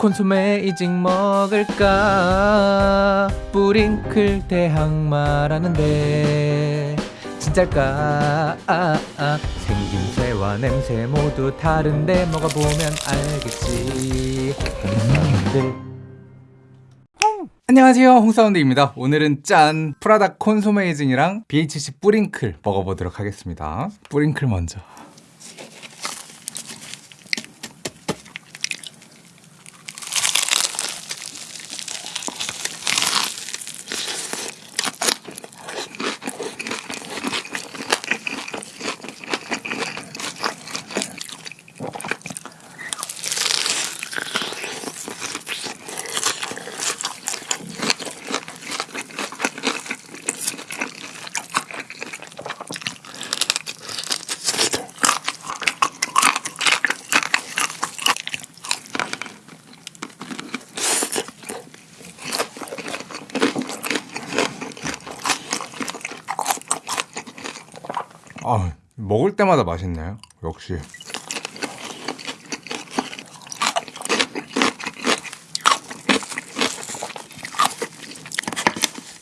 콘소메이징 먹을까? 뿌링클 대항 말하는데 진짜일까? 아, 아. 생김새와 냄새 모두 다른데 먹어보면 알겠지. 음, 안녕하세요. 홍사운드입니다. 오늘은 짠 프라다 콘소메이징이랑 BHC 뿌링클 먹어보도록 하겠습니다. 뿌링클 먼저 아, 먹을 때마다 맛있네요. 역시.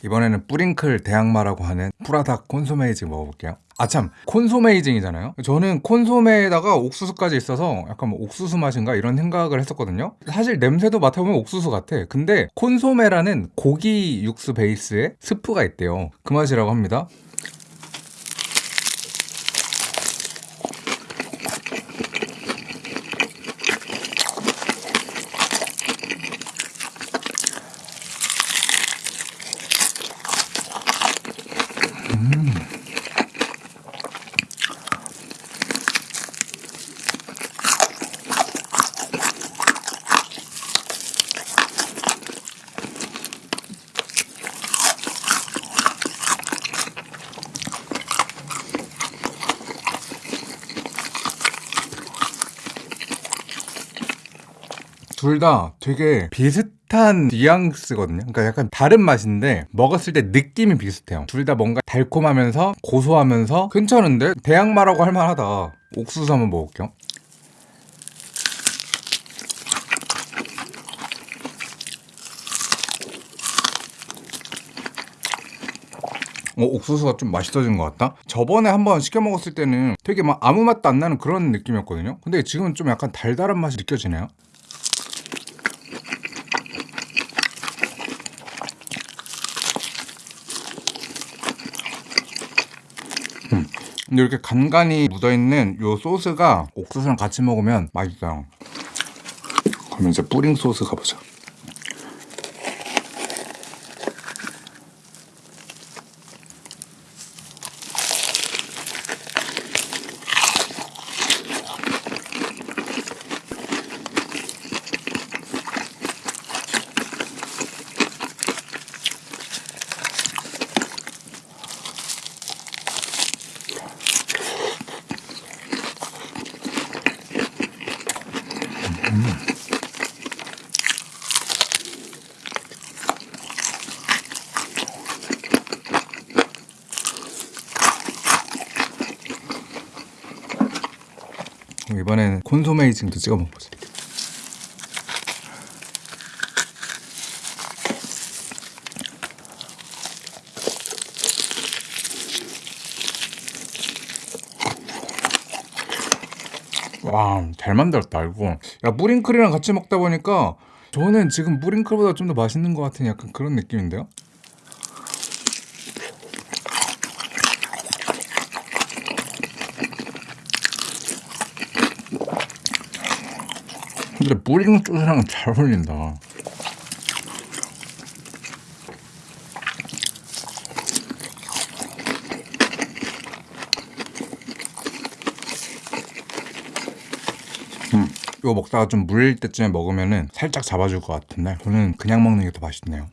이번에는 뿌링클 대항마라고 하는 프라다 콘소메이징 먹어볼게요. 아참 콘소메이징이잖아요. 저는 콘소메에다가 옥수수까지 있어서 약간 뭐 옥수수 맛인가 이런 생각을 했었거든요. 사실 냄새도 맡아보면 옥수수 같아. 근데 콘소메라는 고기 육수 베이스에 스프가 있대요. 그 맛이라고 합니다 둘 다 되게 비슷한 뉘앙스거든요. 그러니까 약간 다른 맛인데 먹었을 때 느낌이 비슷해요. 둘 다 뭔가 달콤하면서 고소하면서 괜찮은데? 대양마라고 할 만하다. 옥수수 한번 먹을게요. 어, 옥수수가 좀 맛있어진 것 같다? 저번에 한번 시켜 먹었을 때는 되게 막 아무 맛도 안 나는 그런 느낌이었거든요. 근데 지금은 좀 약간 달달한 맛이 느껴지네요 근데 이렇게 간간히 묻어있는 이 소스가 옥수수랑 같이 먹으면 맛있어요 그러면 이제 뿌링 소스 가보자 이번에는 콘소메이징도 찍어 먹어보자 와, 잘 만들었다, 이거. 야, 뿌링클이랑 같이 먹다 보니까 저는 지금 뿌링클보다 좀 더 맛있는 것 같은 약간 그런 느낌인데요? 근데 뿌링 소스랑 잘 어울린다. 음, 이거 먹다가 좀 물릴 때쯤에 먹으면은 살짝 잡아줄 것 같은데 저는 그냥 먹는 게 더 맛있네요.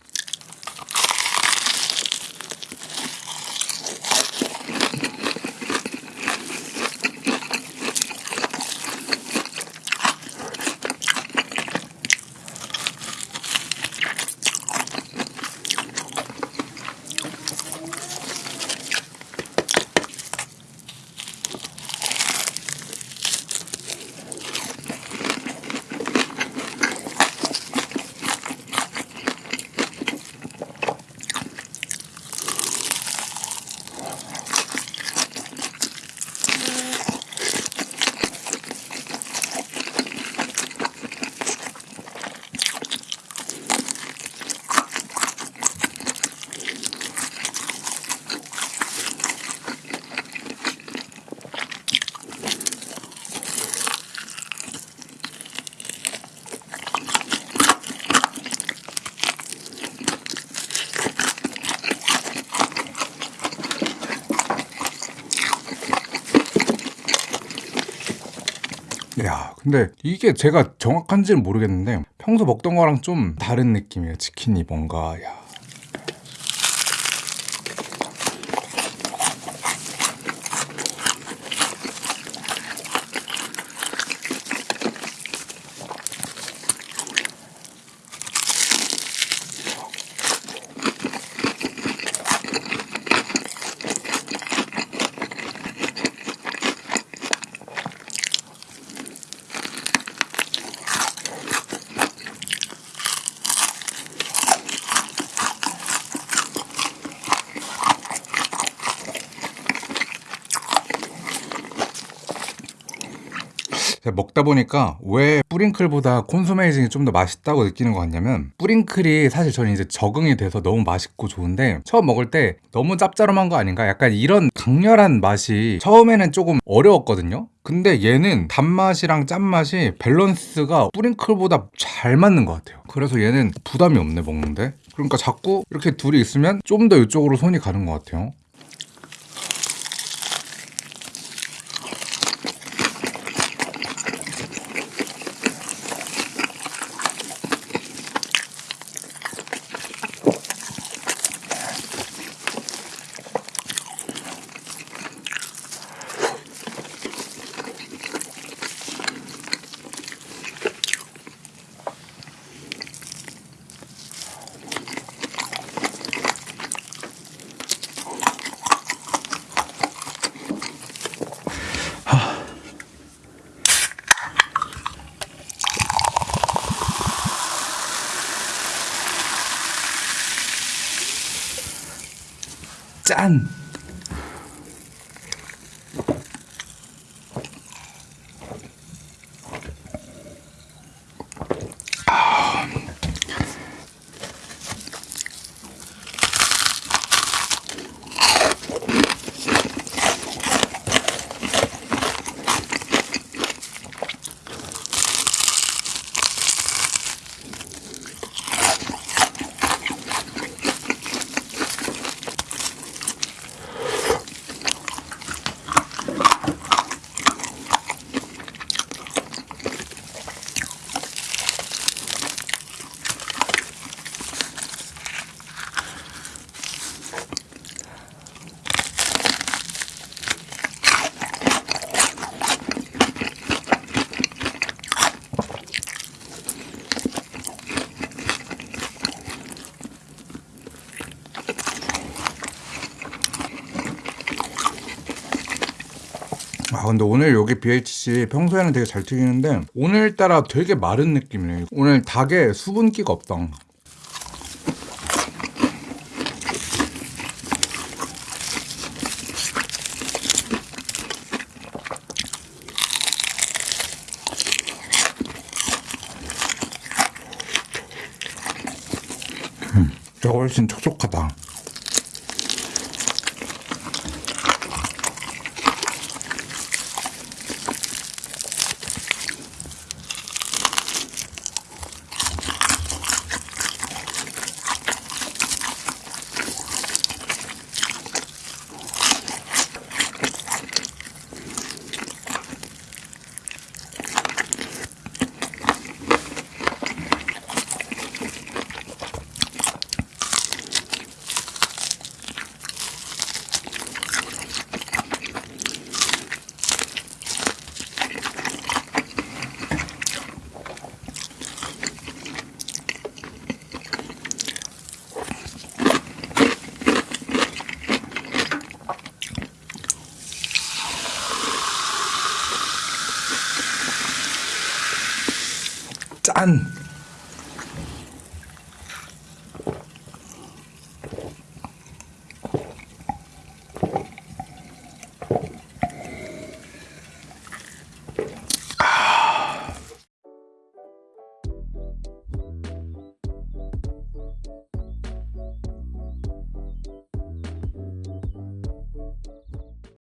근데 이게 제가 정확한지는 모르겠는데 평소 먹던 거랑 좀 다른 느낌이에요. 치킨이 뭔가 야. 제가 먹다 보니까 왜 뿌링클보다 콘소메이징이 좀 더 맛있다고 느끼는 것 같냐면 뿌링클이 사실 저는 이제 적응이 돼서 너무 맛있고 좋은데 처음 먹을 때 너무 짭짤한 거 아닌가? 약간 이런 강렬한 맛이 처음에는 조금 어려웠거든요. 근데 얘는 단맛이랑 짠맛이 밸런스가 뿌링클보다 잘 맞는 것 같아요. 그래서 얘는 부담이 없네 먹는데. 그러니까 자꾸 이렇게 둘이 있으면 좀 더 이쪽으로 손이 가는 것 같아요. 짠! 아 근데 오늘 여기 BHC 평소에는 되게 잘 튀기는데 오늘따라 되게 마른 느낌이네 오늘 닭에 수분기가 없다. 음, 훨씬 촉촉하다 짠!